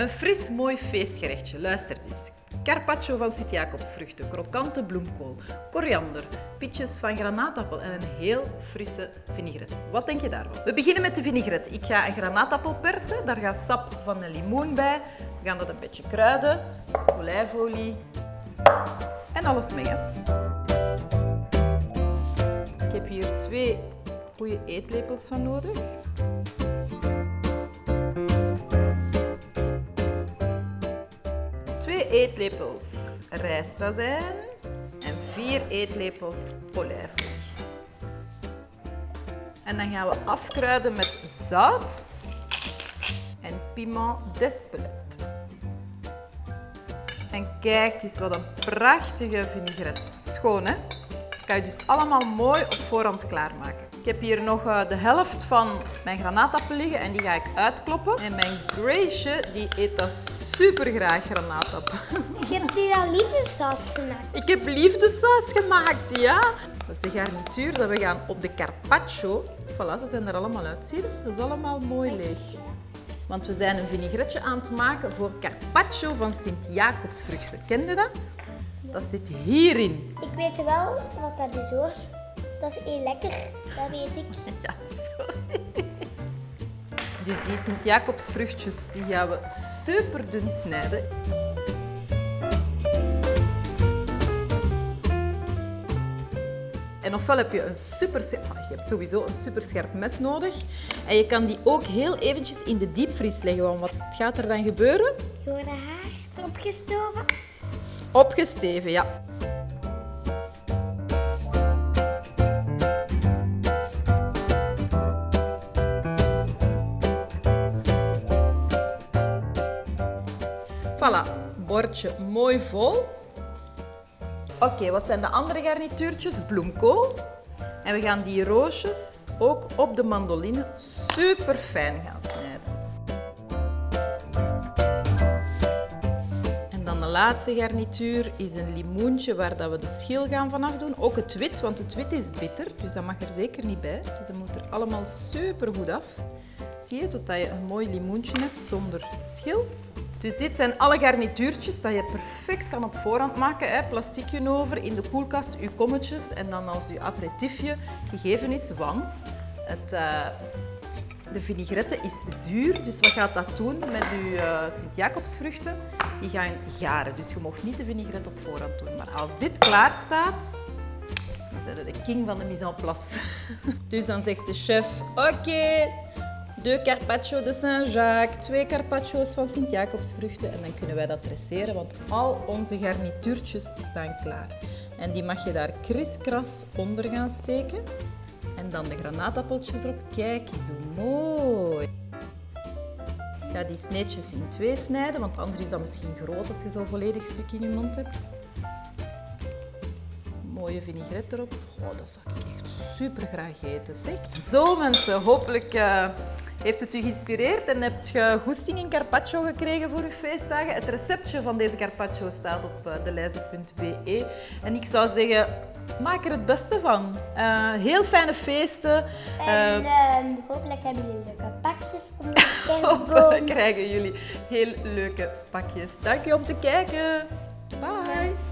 Een fris, mooi feestgerechtje. Luister eens. Carpaccio van Sint-Jacobsvruchten, krokante bloemkool, koriander, pitjes van granaatappel en een heel frisse vinaigrette. Wat denk je daarvan? We beginnen met de vinaigrette. Ik ga een granaatappel persen, daar gaat sap van een limoen bij. We gaan dat een beetje kruiden, olijfolie en alles mengen. Ik heb hier twee goede eetlepels van nodig. Twee eetlepels rijstazijn en vier eetlepels olijfolie. En dan gaan we afkruiden met zout en piment d'Espelette. En kijk eens wat een prachtige vinaigrette. Schoon hè? kan je dus allemaal mooi op voorhand klaarmaken. Ik heb hier nog eh, de helft van mijn granaatappel liggen en die ga ik uitkloppen. En mijn Grace die eet dat super graag granaatappel. Je hebt hier al liefdessaus gemaakt. Ik heb liefdesaus gemaakt, ja. Dat is de garnituur dat we gaan op de carpaccio. Voilà, ze zijn er allemaal uit. Zie je? Dat is allemaal mooi leeg. Want we zijn een vinaigretje aan het maken voor carpaccio van Sint-Jacobsvruchten. Ken je dat? Dat zit hierin. Ik weet wel wat dat is hoor. Dat is heel lekker, dat weet ik. Ja, sorry. Dus die Sint-Jacobsvruchtjes die gaan we super dun snijden. En ofwel heb je een super, je hebt sowieso een super scherp mes nodig. En je kan die ook heel eventjes in de diepvries leggen. Want wat gaat er dan gebeuren? Je wordt haar erop gestoven. Opgesteven, ja. Voilà, bordje mooi vol. Oké, wat zijn de andere garnituurtjes? Bloemkool. En we gaan die roosjes ook op de mandoline super fijn gaan snijden. En dan de laatste garnituur is een limoentje waar dat we de schil gaan vanaf doen. Ook het wit, want het wit is bitter, dus dat mag er zeker niet bij. Dus dat moet er allemaal super goed af. Zie je, totdat je een mooi limoentje hebt zonder schil. Dus dit zijn alle garnituurtjes dat je perfect kan op voorhand maken. Hè. Plastiekje over, in de koelkast, uw kommetjes en dan als uw aperitiefje gegeven is. Want het, uh, de vinaigrette is zuur, dus wat gaat dat doen met uw uh, Sint-Jacobsvruchten? Die gaan garen, dus je mag niet de vinaigrette op voorhand doen. Maar als dit klaar staat, dan zijn we de king van de mise en place. Dus dan zegt de chef, oké, de carpaccio de Saint-Jacques, twee carpaccio's van Sint-Jacobsvruchten en dan kunnen wij dat dresseren, want al onze garnituurtjes staan klaar. En die mag je daar kriskras onder gaan steken. En dan de granaatappeltjes erop. Kijk eens hoe mooi. Ik ga die sneetjes in twee snijden, want anders is dat misschien groot als je zo'n volledig stuk in je mond hebt. Mooie vinaigrette erop. Oh, dat zou ik echt super graag eten. Zeg. Zo mensen, hopelijk uh, heeft het u geïnspireerd en hebt je goesting in carpaccio gekregen voor uw feestdagen? Het receptje van deze carpaccio staat op uh, deleize.be. En ik zou zeggen, maak er het beste van. Uh, heel fijne feesten. En uh, hopelijk hebben jullie leuke pakjes om de kerstboom. hopelijk krijgen jullie heel leuke pakjes. Dank je om te kijken. Bye.